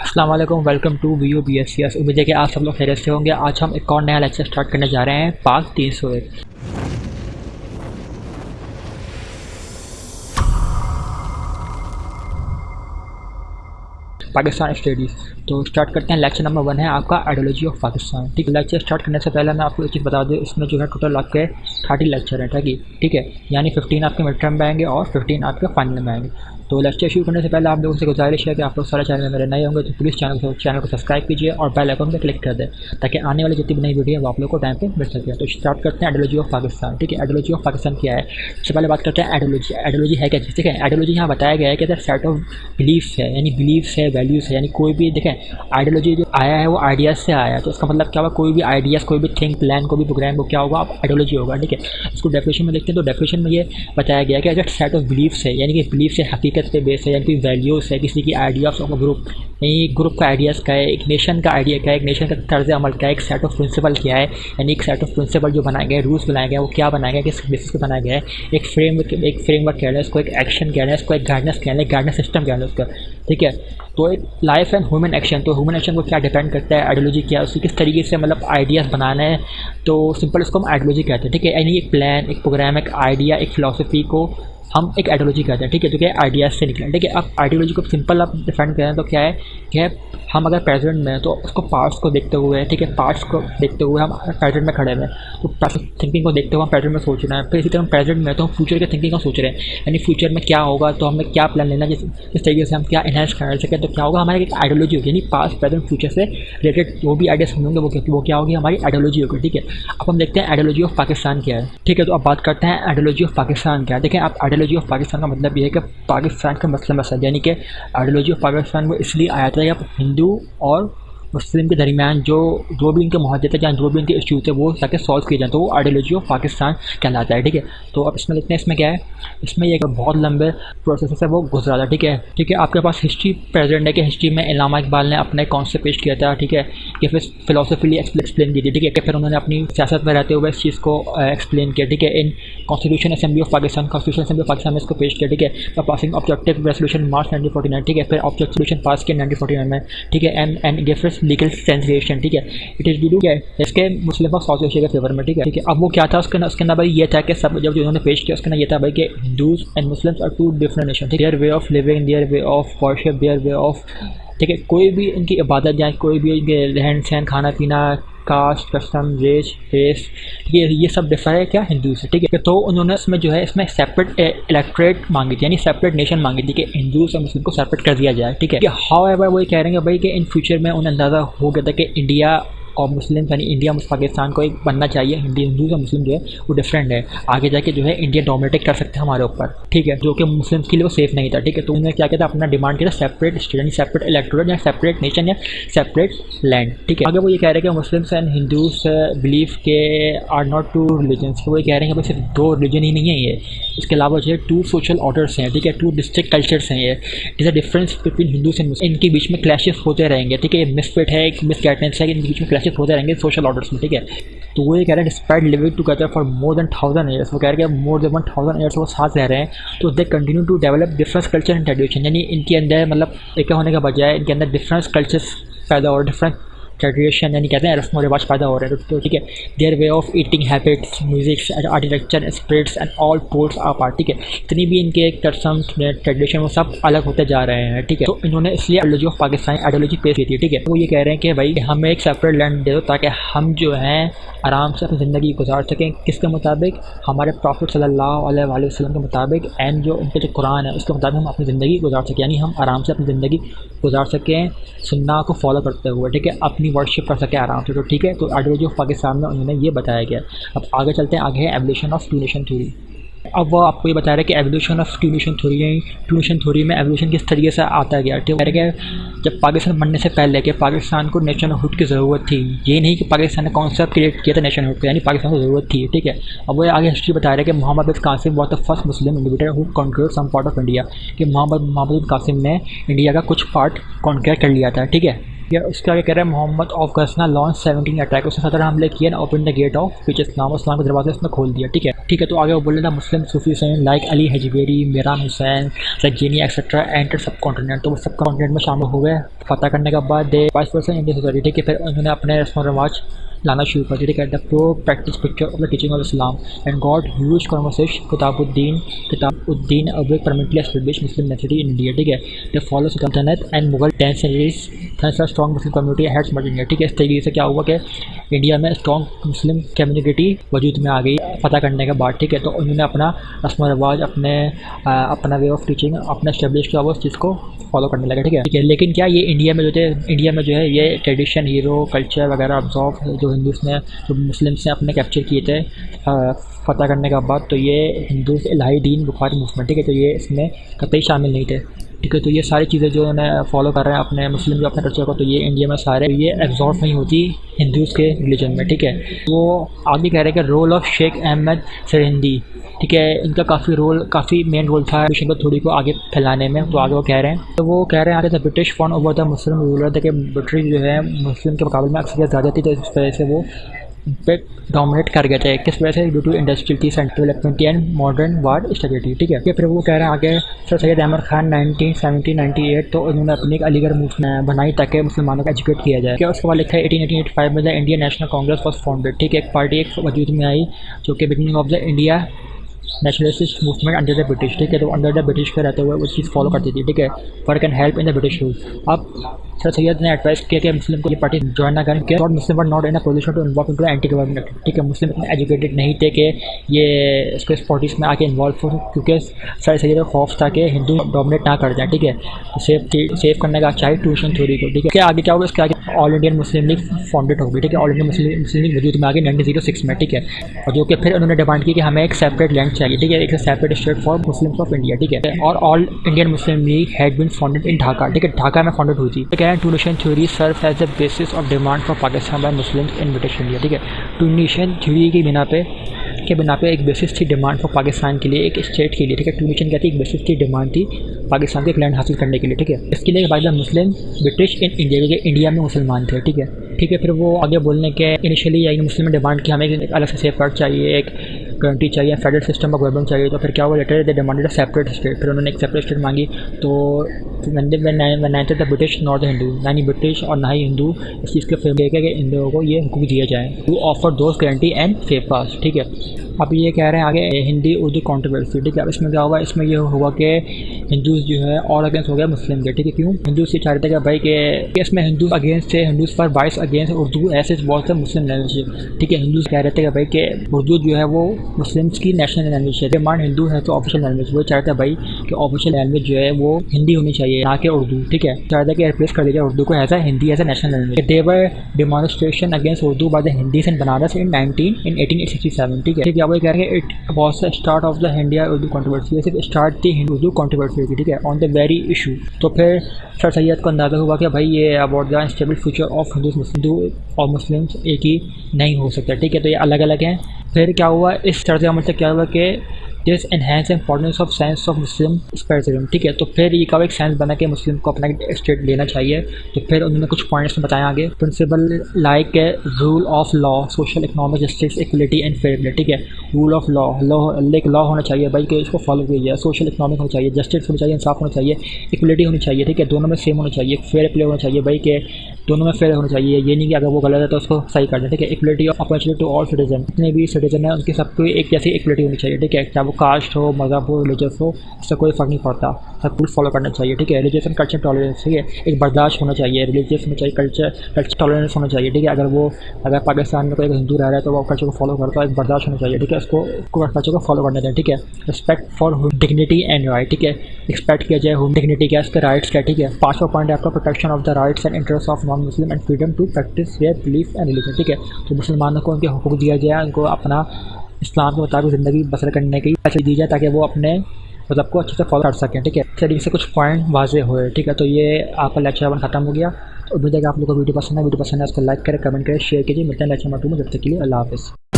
अस्सलाम वालेकुम to V U B S C S उम्मीद है कि आप सब लोग खैरियत से होंगे। आज हम एक और नया लेक्चर स्टार्ट करने जा रहे हैं पाक तीन सौ एक पाकिस्तान स्टडीज़ तो स्टार्ट करते हैं। लेक्चर नंबर वन है आपका आइडियोलॉजी ऑफ़ पाकिस्तान ठीक है लेक्चर स्टार्ट करने से पहले मैं आपको एक चीज़ बता दूँ, इसमें जो है टोटल आपके थर्टी लेक्चर हैं, ठीक है? ठीक है यानी फिफ्टीन आपके मिड टर्म में आएँगे और फिफ्टीन आपके फाइनल में आएँगे। तो लेक्चर शुरू करने से पहले आप लोगों से गुजारिश है कि आप लोग सारे चैनल में मेरे नए होंगे तो प्लीज़ चैनल को चैनल को सब्सक्राइब कीजिए और बेल आइकन पर क्लिक कर दें, ताकि आने वाली जितनी भी नई वीडियो है, वो आप लोग को टाइम पर मिल सके। तो स्टार्ट करते हैं आइडियोलॉजी ऑफ़ पाकिस्तान ठीक है? आइडियोलॉजी ऑफ़ पाकिस्तान क्या है? सबसे पहले बात करते हैं आइडियोलॉजी आइडियोलॉजी है क्या? ठीक है आइडियोलॉजी यहाँ बताया गया है कि अगर सेट ऑफ़ बिलीफ्स है, यानी बिलीव्स है वैल्यूज़ है, यानी कोई भी, देखें आइडियोलॉजी जो आया है, वो आइडियाज़ से आया है तो इसका मतलब क्या होगा कोई भी आइडियाज़ कोई भी थिंक प्लान कोई भी प्रोग्राम वो क्या होगा? आप आइडियोलॉजी होगा, ठीक है? इसको डेफिनेशन में देखते हैं तो डेफिनेशन में ये बताया गया कि अगर सेट ऑफ़ बिलीव्स है, यानी कि बिलीफ से हकीकत पे बेस है यानी कि वैल्यूज़ है, किसी की आइडियाज़ ऑफ़ ग्रुप यानी ग्रुप का आइडियाज़ का है, एक नेशन का आइडिया क्या है, एक नेशन का तर्ज अमल क्या है, एक सेट ऑफ़ प्रिंसिपल क्या है, यानी एक सेट ऑफ़ प्रिंसिपल जो बनाए गए रूल्स बनाए गए, वो क्या बनाया गया किस बेसिस पर बनाया गया है। एक फ्रेम एक फ्रेमवर्क कह रहे हैं, उसको एक एक्शन कह रहे हैं, उसको एक गाइडेंस कह रहे हैं गाइडेंस सिस्टम कह रहे हैं उसका। ठीक है? तो एक लाइफ एंड ह्यूमन एक्शन तो ह्यूमन एक्शन को क्या डिपेंड करता है आइडियोलॉजी क्या है, उसी किस तरीके से मतलब आइडियाज़ बनाना है तो सिंपल इसको हम आइडियोलॉजी कहते हैं। ठीक है? यानी एक प्लान एक प्रोग्राम एक आइडिया एक फिलोसफी को हम एक आइडियोलॉजी कहते हैं, ठीक है? जो कि आइडियाज़ से निकले ठीक है अब आइडियोलॉजी को सिंपल आप डिफाइन करें तो क्या है कि हम अगर प्रेजेंट में तो उसको पार्ट्स को देखते हुए, ठीक है? पार्ट्स को देखते हुए हम प्रेजेंट में खड़े हुए तो थिंकिंग को देखते हुए हम प्रेजेंट में सोच रहे हैं। फिर इसी तरह प्रेजेंट में तो हम फ्यूचर के थिंकिंग को सोच रहे हैं। यानी फ्यूचर में क्या होगा तो हमें क्या प्लान लेना जिस जिस तरीके से हम क्या इन्हेंस कर सकें तो क्या होगा? हमारी एक आइडियोलॉजी होगी, यानी पास्ट प्रेजेंट फ्यूचर से रिलेटेड जो भी आइडियाज़ होंगे, वो वो क्या होगी? हमारी आइडियोलॉजी होगी, ठीक है? अब हम देखते हैं आइडियोलॉजी ऑफ़ पाकिस्तान क्या है, ठीक है? तो अब बात करते हैं आइडियोलॉजी ऑफ़ पाकिस्तान क्या है। देखें, आप आइडियोलॉजी ऑफ़ पाकिस्तान का मतलब यह है कि पाकिस्तान का मसला मसला, यानी कि आइडियोलॉजी ऑफ़ पाकिस्तान वो इसलिए आया था कि आप हिंदू और मुस्लिम के दरमियान जो जो भी इनके महजत है या जो भी इनके इश्यूज़ है, वो ताकि सॉल्व किए जाए। तो वो आइडियोलॉजी ऑफ़ पाकिस्तान कहलाता है, ठीक है? तो अब इसमें लिखते हैं, इसमें क्या है? इसमें ये बहुत लंबे प्रोसेस है, वो गुजरा था, ठीक है? ठीक है, आपके पास हिस्ट्री प्रेजेंट है कि हिस्ट्री में इलामा इकबाल ने अपने कॉन्सेप्ट पेश किया था, ठीक है? कि फिर फिलोसफीली एक्सप्लेन की थी, ठीक है? कि फिर उन्होंने अपनी सियासत में रहते हुए इस चीज़ को एक्सप्लेन किया, ठीक है? In constitution assembly of Pakistan constitution assembly of Pakistan में इसको पेश किया, ठीक है? Passing objective resolution March nineteen ठीक है? फिर ऑब्जेक्ट ऑब्जेक्टिव पास किया नाइनटीन में, ठीक है? एंड एंड गेफर्स लीगल ट्रांसलेशन, ठीक है? इट इज़ डू क्या है? इसके मुस्लिम साउथ एशिया के फेवर में, ठीक है? ठीक है, अब वो क्या था? उसके उसके अंदर भाई ये था कि सब जब जो उन्होंने पेश किया, उसके अंदर ये था भाई कि Hindus and Muslims are two different nation their way of living their way of worship their way of ठीक है, कोई भी इनकी इबादत या कोई भी इनके रहन सहन, खाना पीना, कास्ट, कस्टम रेस रेस ये ये सब डिफर है क्या हिंदू से? ठीक है तो उन्होंने इसमें जो है, इसमें सेपरेट इलेक्ट्रेट मांगी थी, यानी सेपरेट नेशन मांगी थी कि हिंदू और मुस्लिम को सेपरेट कर दिया जाए, ठीक है। हाउ एवर वो कह रहे हैं भाई कि इन फ्यूचर में उन्हें अंदाज़ा हो गया था कि इंडिया और मुस्लिम यानी इंडिया पाकिस्तान को एक बनना चाहिए। हिंदी हिंदू और मुस्लिम जो है, वो डिफरेंट है। आगे जाके जो है, इंडिया डोमिनेट कर सकते हैं हमारे ऊपर। ठीक है? जो कि मुस्लिम के लिए वो सेफ़ नहीं था। ठीक है? तो उन्होंने क्या किया था? अपना डिमांड किया था सेपरेट स्टेट यानी सेपरेट इलेक्टोरेट या सेपरेट नेशन या सेपरेट लैंड ठीक है? आगे वो ये कह रहे हैं कि मुस्लिम्स एंड हिंदूज बिलीव के आर नॉट टू रिलीजन्स वो ये कह रहे हैं कि सिर्फ़ दो रिलीजन ही नहीं है ये। इसके अलावा जो है टू सोशल ऑर्डर्स हैं। ठीक है? टू डिस्ट्रिक्ट कल्चर्स हैं ये। Is a difference between Hindus and Muslim इनके बीच में क्लैशेस होते रहेंगे। ठीक है? मिसफिट है, एक मिस गाइडेंस है, इनके बीच में क्लैशेस होते रहेंगे सोशल ऑर्डर्स में, ठीक है? तो वो ये कह रहे हैं despite living together for more than thousand years वो कह रहे हैं more than one thousand years वो साथ रह रहे हैं तो they continue to develop difference culture and tradition यानी इनके अंदर मतलब एक होने के बजाय इनके अंदर डिफरेंस कल्चर्स पैदा हो और डिफरेंट ट्रेडिशन यानी कहते हैं रस्म व रिवाज पैदा हो रहे हैं। तो ठीक है their way of eating habits music architecture spirits and all ports a part ठीक है। इतनी भी इनके टर्सम ट्रेडिशन वो सब अलग होते जा रहे हैं, ठीक है। तो इन्होंने इसलिए आइडियोलॉजी ऑफ़ पाकिस्तान आइडियोलॉजी पेश की थी, ठीक है। वो ये कह रहे हैं कि भाई, हमें एक सेपरेट लैंड दे दो ताकि हम जो हैं, आराम से अपनी ज़िंदगी गुजार सकें। किसके मुताबिक? हमारे प्रॉफिट सल्लल्लाहु अलैहि वसल्लम के मुताबिक एंड जो उनके जो कुरान है, उसके मुताबिक हम अपनी ज़िंदगी गुजार सकें। यानी हम आराम से अपनी ज़िंदगी गुजार सकें, सुन्ना को फॉलो करते हुए, ठीक है। अपनी वर्शिप कर सके आराम से तो ठीक है? तो आइडियोलॉजी ऑफ़ पाकिस्तान में उन्होंने ये बताया गया। अब आगे चलते हैं, आगे है evolution of two nation theory अब वो आपको ये बता रहे हैं कि evolution of two nation theory two nation theory में एवोल्यूशन किस तरीके से आता गया। ठीक है? जब पाकिस्तान बनने से पहले कि पाकिस्तान को नेशन हुड की ज़रूरत थी, ये नहीं कि पाकिस्तान ने कॉन्सेप्ट क्रिएट किया था नेशन हुड यानी पाकिस्तान को ज़रूरत थी, ठीक है? अब वो आगे हिस्ट्री बता रहे हैं कि Mohammad bin Qasim was the first Muslim individual who conquered some part of India कि मोहम्मद मोहम्मद बिन कासिम ने इंडिया का कुछ पार्ट कॉन्क्रेट कर लिया था, ठीक है? या उसके आगे कह रहे हैं? Mohammad of Ghazna launched seventeen attack. उसने सदर हमले किए ना open the gate of which Islam इस्लाम के दरवाजे उसने खोल दिया, ठीक है? ठीक है तो आगे वो बोल रहे था, Muslim Sufi Hussain like Ali Hujwiri Miran Hussain, सज्जीनी et cetera enter subcontinent तो वो सब कॉन्टिनेंट में शामिल हो गए, फतह करने के बाद दे वाइस पर्सन इंडियन ठीक है? फिर उन्होंने अपने रस्म रवाज लाना शुरू कर दिया, ठीक the pro practice picture of the teaching of Islam and God huge conversation Qutbuddin Qutbuddin अब परमिटली एस्टेब्लिश मुस्लिम नेचुरी इन इंडिया ठीक है? The follow sultanate and Mughal tenth thanks strong Muslim community heads India ठीक है इस तरीके से क्या हुआ कि इंडिया में स्ट्रॉन्ग मुस्लिम कम्युनिटी वजूद में आ गई पता करने के बाद ठीक है तो उन्होंने अपना रस्म रवाज अपने आ, अपना वे ऑफ़ टीचिंग अपना स्टेब्लिश किया वो उस चीज़ को फॉलो करने लगा ठीक है? ठीक है लेकिन क्या ये इंडिया में जो थे इंडिया में जो है ये ट्रेडिशन हीरो कल्चर वगैरह ऑब्जॉर्व जो हिंदूज ने जो मुस्लिम्स ने अपने कैप्चर किए थे फतह करने के बाद तो ये हिंदू इलाही दीन बुखारी मूवमेंट ठीक है तो ये इसमें कतई शामिल नहीं थे। ठीक है तो ये सारी चीज़ें जो उन्हें फॉलो कर रहे हैं अपने मुस्लिम जो अपने कल्चर को तो ये इंडिया में सारे ये एब्जॉर्व नहीं होती हिंदूज़ के रिलीजन में, ठीक है? वो आगे कह रहे हैं कि रोल ऑफ़ शेख अहमद सरहिंदी ठीक है? इनका काफ़ी रोल काफ़ी मेन रोल था मिशन थोड़ी को आगे फैलाने में तो आगे वो कह रहे हैं। तो वो कह रहे हैं, आगे the British fawn over the Muslim ruler थे कि ब्रिटिश जो है, मुस्लिम के मुकाबले में अक्सर ज़्यादा थी तो इस वजह से वो पे डोमिनेट कर गए थे किस वजह से ड्यू टू इंडस्ट्रियल की central development and modern ward stability ठीक है फिर वो कह रहे हैं आगे सर सैयद अहमद खान 1970 98 तो उन्होंने अपनी एक अलीगढ़ मूवमेंट बनाई ताकि मुसलमानों को एजुकेट किया जाए क्या उसके बाद लिखा है एटीन फाइव में the Indian National Congress was founded ठीक है एक पार्टी एक वजूद में आई जो कि beginning of the India nationalist movement under the British ठीक है तो अंडर द ब्रिटिश के रहते हुए वो चीज़ फॉलो करती थी ठीक है work and help in the British rule अब सर सैयद ने एडवाइस किया कि मुस्लिम को ये पार्टी ज्वाइन ना करें और Muslim were not in a position to involve into anti government ठीक है, मुस्लिम इतने एजुकेटेड नहीं थे कि ये इसको इस पॉलिटिक्स में आके इन्वॉल्व हो, क्योंकि सर सैयद का खौफ था कि हिंदू डोमिनेट ना कर जाए, ठीक है। तो सेव सेव करने का चाहिए ट्यूशन थ्योरी को, ठीक है। आगे क्या होगा, इसके आगे All Indian Muslim League founded होगी, ठीक है। All India Muslim Muslim League वजूद में आगे नाइनटीन ज़ीरो सिक्स में, ठीक है। और जो कि फिर उन्होंने डिमांड की कि हमें एक सेपरेट लैंड चाहिए, ठीक है। एक separate state for Muslim of India ठीक है। और All Indian Muslim League had been founded in Dhaka ठीक है। ढाका में फाउंडेड हुई थी, ठीक है। Two nation theory serve as the basis of demand for Pakistan by Muslim in British India ठीक है? टू नेशन थ्योरी की बिना पे, के बिना पे एक बेसिस थी डिमांड फॉर पाकिस्तान के लिए, एक स्टेट के लिए, ठीक है? टू नेशन क्या थी? एक बेसिस थी डिमांड थी पाकिस्तान के एक लैंड हासिल करने के लिए, ठीक है? इसके लिए बाद मुस्लिम ब्रिटिश इन इंडिया क्योंकि इंडिया में मुसलमान थे, ठीक है? ठीक है, फिर वो आगे बोलने के इनिशियली आई मुस्लिम ने डिमांड की हमें एक अलग से सेफ़ कार्ड चाहिए, एक गारंटी चाहिए फेडरल सिस्टम ऑफ़ गवर्नमेंट चाहिए तो फिर क्या हुआ? Later they demanded separate state फिर उन्होंने एक सेपरेट स्टेट मांगी तो ninth the British not Hindu ना ही ब्रिटिश और ना ही हिंदू, इस चीज़ के फेम कि इन लोगों को ये हुकूक दिया जाए। टू ऑफ़र दोस्त गारंटी एंड फेप पास ठीक है? अब ये कह रहे हैं आगे हिंदी, उर्दू कॉन्ट्रोवर्सी ठीक है? अब इसमें क्या हुआ इसमें ये हुआ कि हिंदूज जो है, और अगेंस्ट हो गया मुस्लिम के, ठीक है? क्यों? हिंदूज ये चाह रहे थे कि भाई के इसमें हिंदू अगेंस्ट थे हिंदूज पर बाइस अगेंस्ट उर्दू, ऐसे बहुत से मुस्लिम लैंग्वेज ठीक है? हिंदूज कह रहे थे कि भाई के उर्दू जो है, वो मुस्लिम्स की नेशनल लैंग्वेज है। मान हिंदू है तो ऑफिशियल लैंग्वेज वो चाहते हैं भाई कि ऑफिशियल लैंग्वेज जो है, वो हिंदी होनी चाहिए। ना कि उर्दू, ठीक है? चाहते कि रिप्लेस कर दिया उर्दू को as a Hindi as a national language there were demonstration against Urdu by the Hindi in Banaras in nineteen in eighteen sixty seven ठीक है? ठीक है वो कह रहे हैं it was the start of the India Urdu controversy सिर्फ़ start थी उर्दू कॉन्ट्रोवर्सी की, ठीक है? ऑन द वेरी इशू तो फिर सर सैयद को अंदाज़ा हुआ कि भाई ये about the stable future of Hindu Hindu और मुस्लिम एक ही नहीं हो सकता, ठीक है? तो ये अलग अलग हैं। फिर क्या हुआ? इस चर्चा का मतलब क्या हुआ कि this enhance importance of science of Muslim separatism ठीक है? तो फिर ये कब एक साइंस बना के मुस्लिम को अपना स्टेट लेना चाहिए? तो फिर उन्होंने कुछ पॉइंट्स में बताया आगे। Principle like rule of law social economic justice equality and फेयरबिलिटी ठीक है? रूल ऑफ़ लॉ लॉ एक लॉ होना चाहिए भाई कि इसको फॉलो किया जाए। सोशल इकोनॉमिक होना चाहिए जस्टिस होनी चाहिए, इंसाफ होना चाहिए इक्वलिटी होनी चाहिए, ठीक है? दोनों में सेम होना चाहिए फेयर प्ले होना चाहिए भाई कि दोनों में फेयर होना चाहिए। ये नहीं कि अगर वो गलत है तो उसको सही कर दें, ठीक है? Equality of opportunity to all citizen जितने भी सिटीजन है, उनके सबको एक जैसी इक्वलिटी होनी चाहिए, ठीक है? वो कास्ट हो, मज़हब हो रिलीजियस हो इससे कोई फ़र्क नहीं पड़ता। सब कुछ फॉलो करना चाहिए, ठीक है? एंड कल्चर टॉलरेंस ठीक है? एक बर्दाश्त होना चाहिए। रिलीजियस होना चाहिए कल्चर कल्चर टॉलरेंस होना चाहिए, ठीक है? अगर वो, अगर पाकिस्तान में कोई हिंदू रह रहा है तो वो कल्चर को फॉलो करता है, एक बर्दाश्त होना चाहिए, ठीक है? उसको कल्चर को फॉलो करना चाहिए, ठीक है? Respect for dignity and right ठीक है? एक्सपेक्ट किया जाए होम डिग्निटी क्या, उसके राइट्स क्या, ठीक है? पाँचवा पॉइंट है आपका protection of the rights and interest of non Muslim and freedom to practice their belief and religion ठीक है? तो मुसलमानों को उनके हकूक दिया जाए उनको अपना इस्लाम के मुताबिक ज़िंदगी बसर करने की अच्छी दी जाए ताकि वो अपने मतलब को अच्छे से फॉलो कर सकें, ठीक है? इस तरीके से कुछ पॉइंट वाजे हुए, ठीक है? तो ये आपका लेक्चर वन खत्म हो गया। उम्मीद है कि आप लोगों को वीडियो पसंद है। वीडियो पसंद है, उसको लाइक करें कमेंट करें शेयर कीजिए। मिलते हैं लेक्चर नंबर टू में, जब तक के लिए अल्लाह हाफ़िज़।